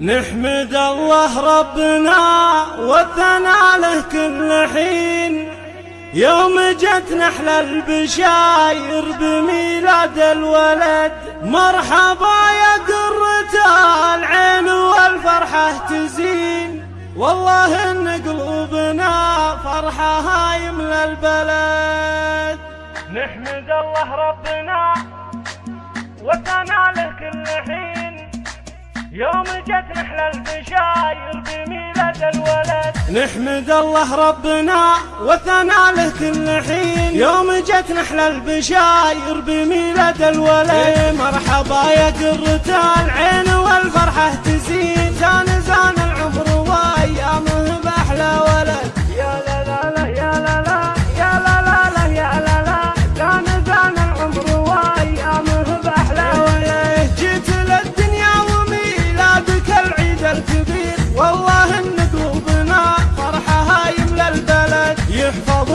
نحمد الله ربنا والثناء له كل حين. يوم جت نحل البشاير بميلاد الولد مرحبا يا قرة العين والفرحة تزين. والله إن قلوبنا فرحة يملى البلد. نحمد الله ربنا والثناء له كل حين. يوم جت نحلى البشاير بميلاد الولد. نحمد الله ربنا وثنى له كل حين. يوم جت نحلى البشاير بميلاد الولد. مرحبا يا قرة العين والفرحة تزين. زان زان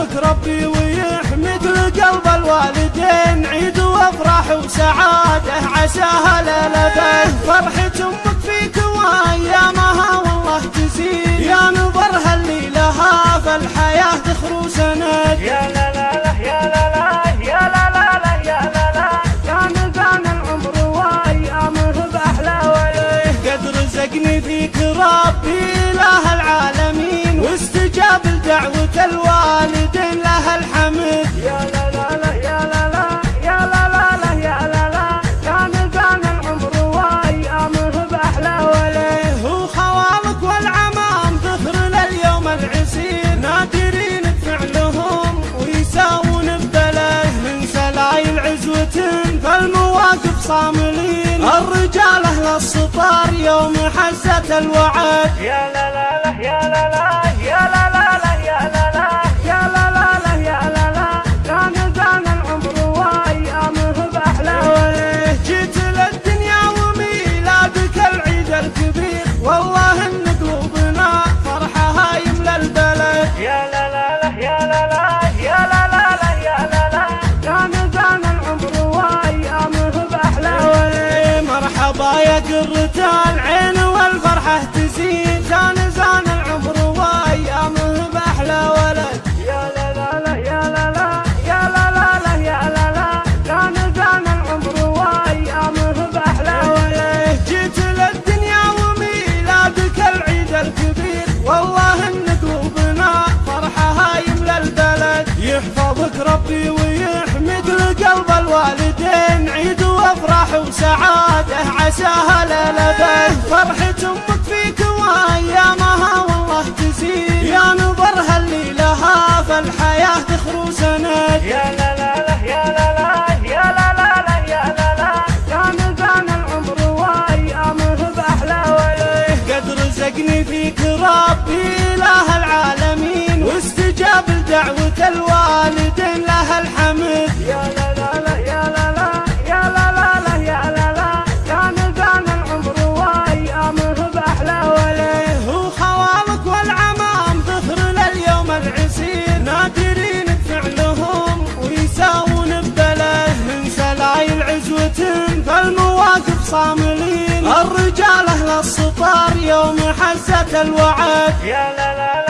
يحفظك ربي ويحمد لقلب الوالدين عيد وافراح وسعادة عساها للبد فرحة أمك. صاملين. الرجال أهل السطار يوم حزة الوعد. يا لا لا لا يا لا لا. وسعادة عساها للبد فرحة أمك فيك وايامها والله تزيد. يا نظرها اللي لها فالحياة تخرو سند. يا لا لا لا يا لا لا يا لا لا يا لا لا. زان زان العمر وايامه بأحلى ولد قد رزقني فيك ربي إله العالمين. واستجاب لدعوة الوالدين. صاملين الرجال أهل السطار يوم حزة الوعد. يا لا لا